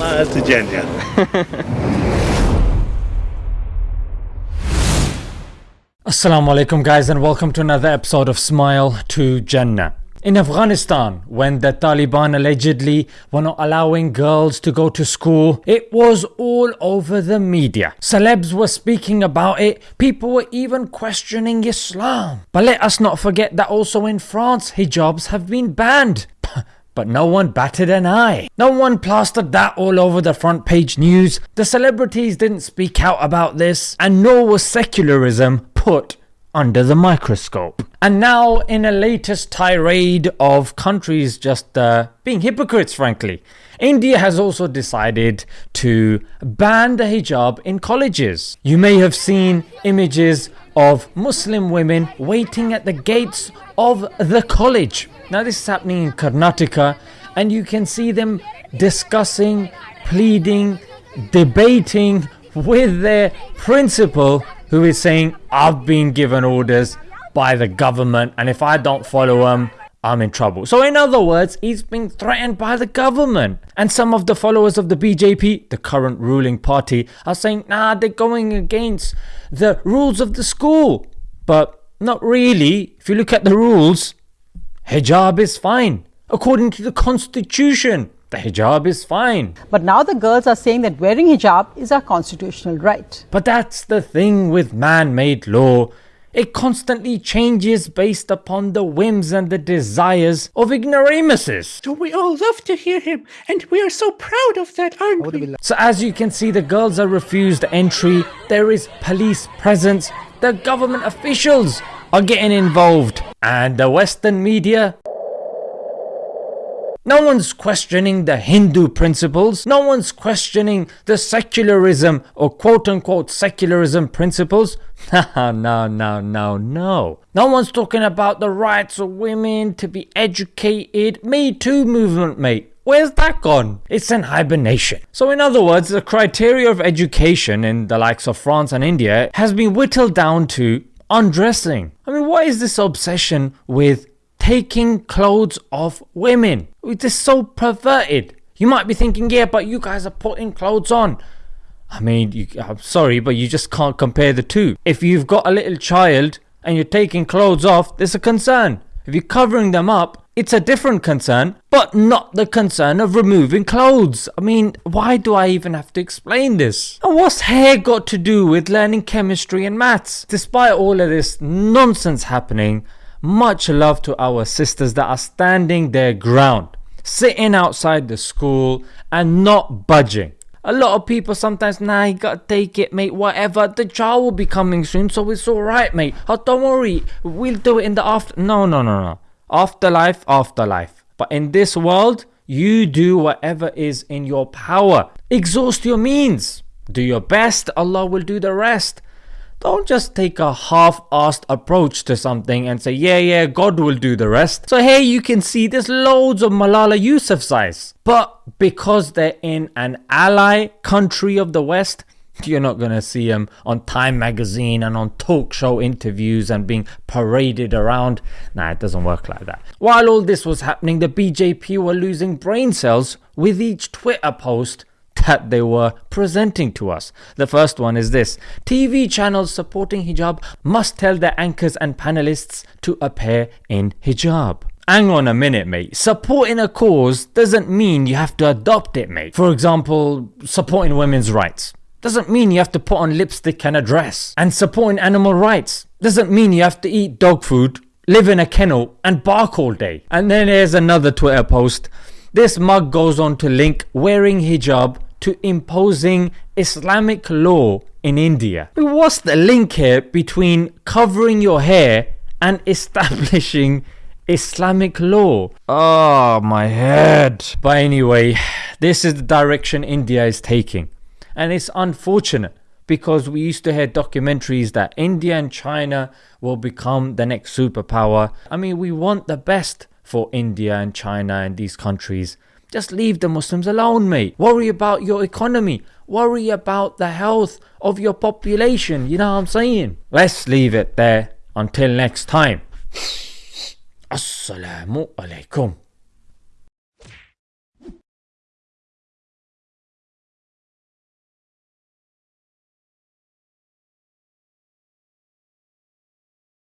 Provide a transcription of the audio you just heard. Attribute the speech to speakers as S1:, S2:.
S1: To Jannah.
S2: Assalamu alaikum guys and welcome to another episode of Smile to Jannah. In Afghanistan, when the Taliban allegedly were not allowing girls to go to school, it was all over the media. Celebs were speaking about it, people were even questioning Islam. But let us not forget that also in France, hijabs have been banned. But no one batted an eye. No one plastered that all over the front page news. The celebrities didn't speak out about this, and nor was secularism put under the microscope. And now, in a latest tirade of countries just uh, being hypocrites, frankly, India has also decided to ban the hijab in colleges. You may have seen images of Muslim women waiting at the gates of the college. Now, this is happening in Karnataka, and you can see them discussing, pleading, debating with their principal who is saying, I've been given orders by the government, and if I don't follow them, I'm in trouble. So, in other words, he's being threatened by the government. And some of the followers of the BJP, the current ruling party, are saying, nah, they're going against the rules of the school. But not really. If you look at the rules, hijab is fine. According to the constitution, the hijab is fine.
S3: But now the girls are saying that wearing hijab is our constitutional right.
S2: But that's the thing with man made law. It constantly changes based upon the whims and the desires of ignoramuses.
S4: So we all love to hear him, and we are so proud of that, aren't we?
S2: So as you can see, the girls are refused entry, there is police presence, the government officials are getting involved, and the western media no one's questioning the Hindu principles. No one's questioning the secularism or quote unquote secularism principles. No, no, no, no, no. No one's talking about the rights of women to be educated. Me Too movement, mate. Where's that gone? It's in hibernation. So, in other words, the criteria of education in the likes of France and India has been whittled down to undressing. I mean, what is this obsession with taking clothes off women. It is just so perverted. You might be thinking, yeah, but you guys are putting clothes on. I mean, you, I'm sorry, but you just can't compare the two. If you've got a little child and you're taking clothes off, there's a concern. If you're covering them up, it's a different concern, but not the concern of removing clothes. I mean, why do I even have to explain this? And what's hair got to do with learning chemistry and maths? Despite all of this nonsense happening, much love to our sisters that are standing their ground, sitting outside the school and not budging. A lot of people sometimes, nah, you gotta take it, mate, whatever. The child will be coming soon, so it's alright, mate. Oh, don't worry, we'll do it in the after. No, no, no, no. Afterlife, afterlife. But in this world, you do whatever is in your power. Exhaust your means. Do your best, Allah will do the rest. Don't just take a half-assed approach to something and say, yeah, yeah, God will do the rest. So here you can see there's loads of Malala Yousafzais. But because they're in an ally country of the West, you're not going to see them on Time magazine and on talk show interviews and being paraded around. Nah, it doesn't work like that. While all this was happening, the BJP were losing brain cells with each Twitter post that they were presenting to us. The first one is this TV channels supporting hijab must tell their anchors and panelists to appear in hijab. Hang on a minute, mate. Supporting a cause doesn't mean you have to adopt it, mate. For example, supporting women's rights doesn't mean you have to put on lipstick and a dress. And supporting animal rights doesn't mean you have to eat dog food, live in a kennel, and bark all day. And then there's another Twitter post. This mug goes on to link wearing hijab to imposing Islamic law in India. What's the link here between covering your hair and establishing Islamic law? Oh, my head. But anyway, this is the direction India is taking. And it's unfortunate because we used to hear documentaries that India and China will become the next superpower. I mean, we want the best for India and China and these countries. Just leave the Muslims alone, mate. Worry about your economy. Worry about the health of your population. You know what I'm saying? Let's leave it there until next time. Assalamu alaikum.